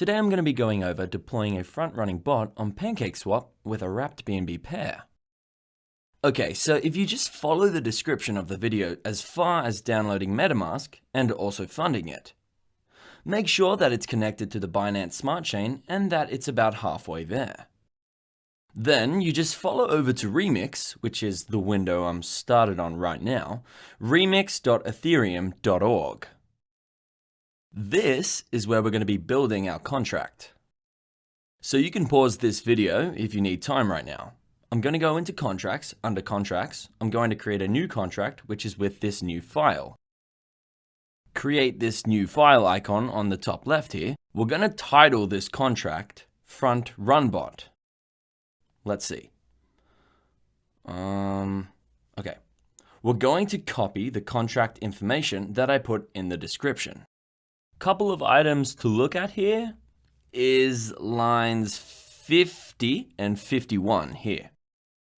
Today I'm going to be going over deploying a front-running bot on PancakeSwap with a wrapped BNB pair. Okay, so if you just follow the description of the video as far as downloading MetaMask and also funding it, make sure that it's connected to the Binance Smart Chain and that it's about halfway there. Then you just follow over to Remix, which is the window I'm started on right now, remix.ethereum.org. This is where we're going to be building our contract. So you can pause this video if you need time right now. I'm going to go into contracts, under contracts, I'm going to create a new contract, which is with this new file. Create this new file icon on the top left here. We're going to title this contract front run bot. Let's see. Um, okay. We're going to copy the contract information that I put in the description. Couple of items to look at here is lines 50 and 51 here.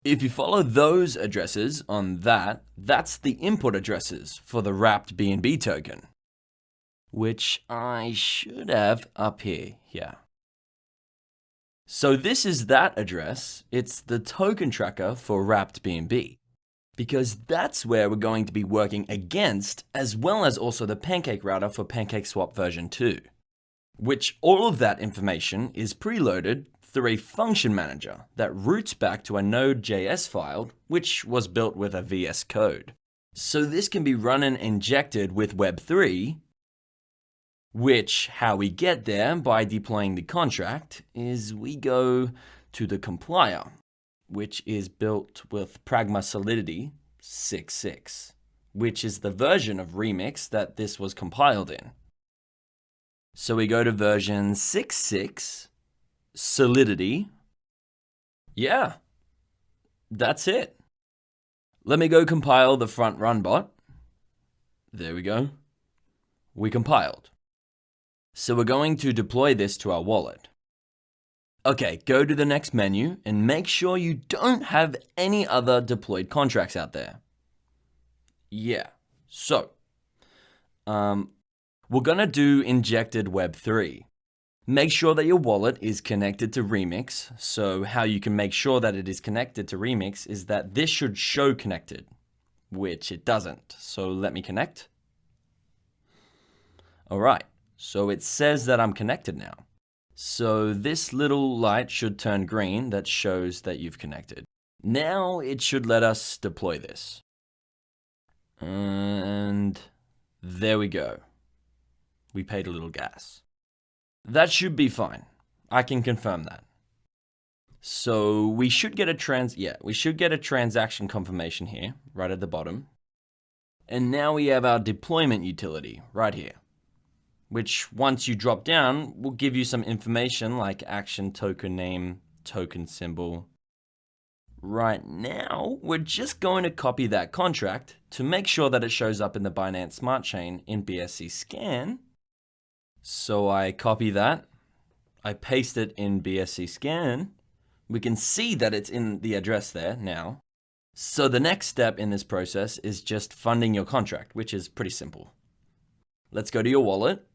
If you follow those addresses on that, that's the input addresses for the wrapped BNB token, which I should have up here, yeah. So this is that address. It's the token tracker for wrapped BNB because that's where we're going to be working against as well as also the pancake router for PancakeSwap version 2, which all of that information is preloaded through a function manager that routes back to a Node.js file, which was built with a VS Code. So this can be run and injected with Web3 which, how we get there by deploying the contract is we go to the compiler, which is built with Pragma Solidity 6.6, which is the version of Remix that this was compiled in. So we go to version 6.6, Solidity. Yeah, that's it. Let me go compile the front run bot. There we go. We compiled. So we're going to deploy this to our wallet. Okay, go to the next menu and make sure you don't have any other deployed contracts out there. Yeah, so um, we're gonna do injected Web3. Make sure that your wallet is connected to Remix. So how you can make sure that it is connected to Remix is that this should show connected, which it doesn't. So let me connect. All right. So it says that I'm connected now. So this little light should turn green that shows that you've connected. Now it should let us deploy this. And there we go. We paid a little gas. That should be fine. I can confirm that. So we should get a trans, yeah, we should get a transaction confirmation here, right at the bottom. And now we have our deployment utility right here which once you drop down will give you some information like action token name, token symbol. Right now, we're just going to copy that contract to make sure that it shows up in the Binance Smart Chain in BSC Scan. So I copy that, I paste it in BSC Scan. We can see that it's in the address there now. So the next step in this process is just funding your contract, which is pretty simple. Let's go to your wallet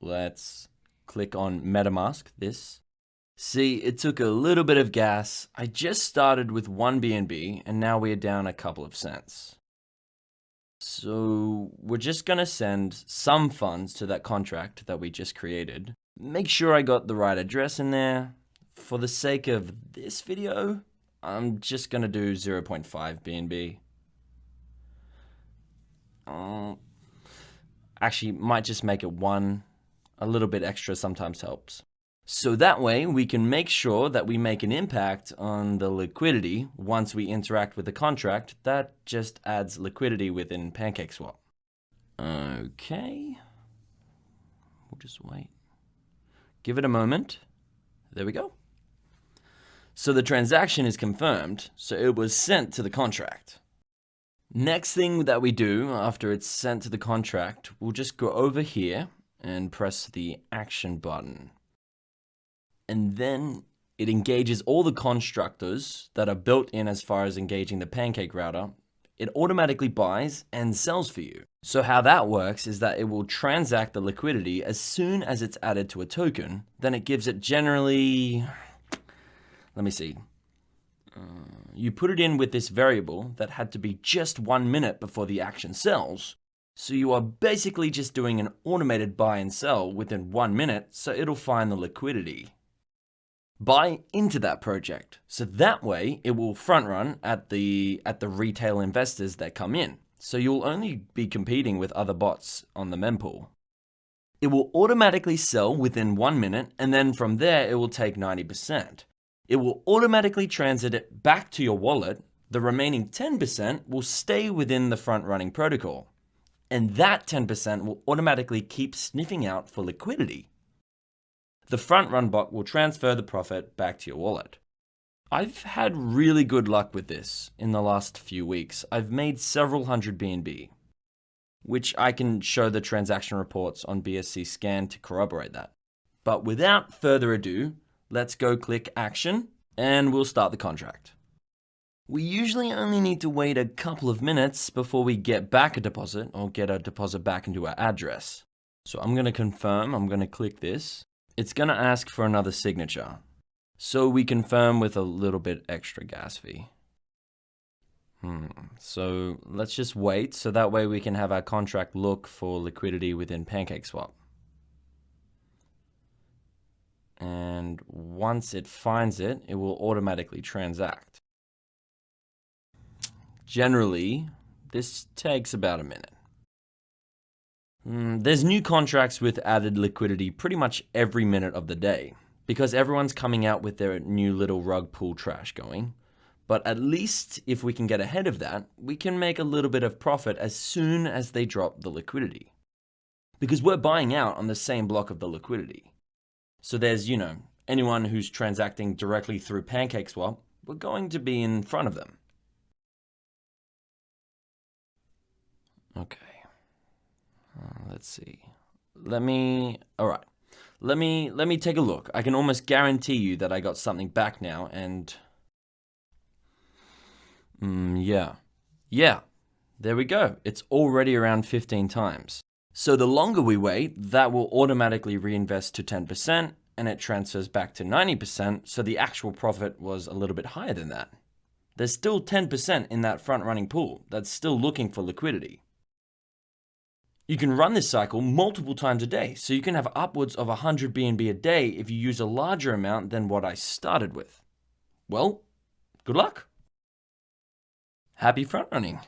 Let's click on MetaMask, this. See, it took a little bit of gas. I just started with one BNB and now we're down a couple of cents. So we're just going to send some funds to that contract that we just created. Make sure I got the right address in there. For the sake of this video, I'm just going to do 0.5 BNB. Uh, actually, might just make it one a little bit extra sometimes helps. So that way we can make sure that we make an impact on the liquidity once we interact with the contract that just adds liquidity within PancakeSwap. Okay. We'll just wait. Give it a moment. There we go. So the transaction is confirmed, so it was sent to the contract. Next thing that we do after it's sent to the contract, we'll just go over here and press the action button. And then it engages all the constructors that are built in as far as engaging the pancake router it automatically buys and sells for you. So how that works is that it will transact the liquidity as soon as it's added to a token, then it gives it generally, let me see, uh, you put it in with this variable that had to be just one minute before the action sells, so you are basically just doing an automated buy and sell within one minute, so it'll find the liquidity. Buy into that project, so that way it will front run at the, at the retail investors that come in. So you'll only be competing with other bots on the mempool. It will automatically sell within one minute, and then from there it will take 90%. It will automatically transit it back to your wallet. The remaining 10% will stay within the front running protocol and that 10% will automatically keep sniffing out for liquidity. The front run bot will transfer the profit back to your wallet. I've had really good luck with this in the last few weeks. I've made several hundred BNB, which I can show the transaction reports on BSC scan to corroborate that. But without further ado, let's go click action and we'll start the contract. We usually only need to wait a couple of minutes before we get back a deposit or get a deposit back into our address. So I'm going to confirm, I'm going to click this. It's going to ask for another signature. So we confirm with a little bit extra gas fee. Hmm. So let's just wait so that way we can have our contract look for liquidity within PancakeSwap. And once it finds it, it will automatically transact. Generally, this takes about a minute. Mm, there's new contracts with added liquidity pretty much every minute of the day because everyone's coming out with their new little rug pull trash going. But at least if we can get ahead of that, we can make a little bit of profit as soon as they drop the liquidity. Because we're buying out on the same block of the liquidity. So there's, you know, anyone who's transacting directly through PancakeSwap, we're going to be in front of them. Okay. Uh, let's see. Let me, all right. Let me, let me take a look. I can almost guarantee you that I got something back now and, mm, yeah. Yeah, there we go. It's already around 15 times. So the longer we wait, that will automatically reinvest to 10% and it transfers back to 90%, so the actual profit was a little bit higher than that. There's still 10% in that front running pool that's still looking for liquidity. You can run this cycle multiple times a day, so you can have upwards of 100 BNB a day if you use a larger amount than what I started with. Well, good luck. Happy front running.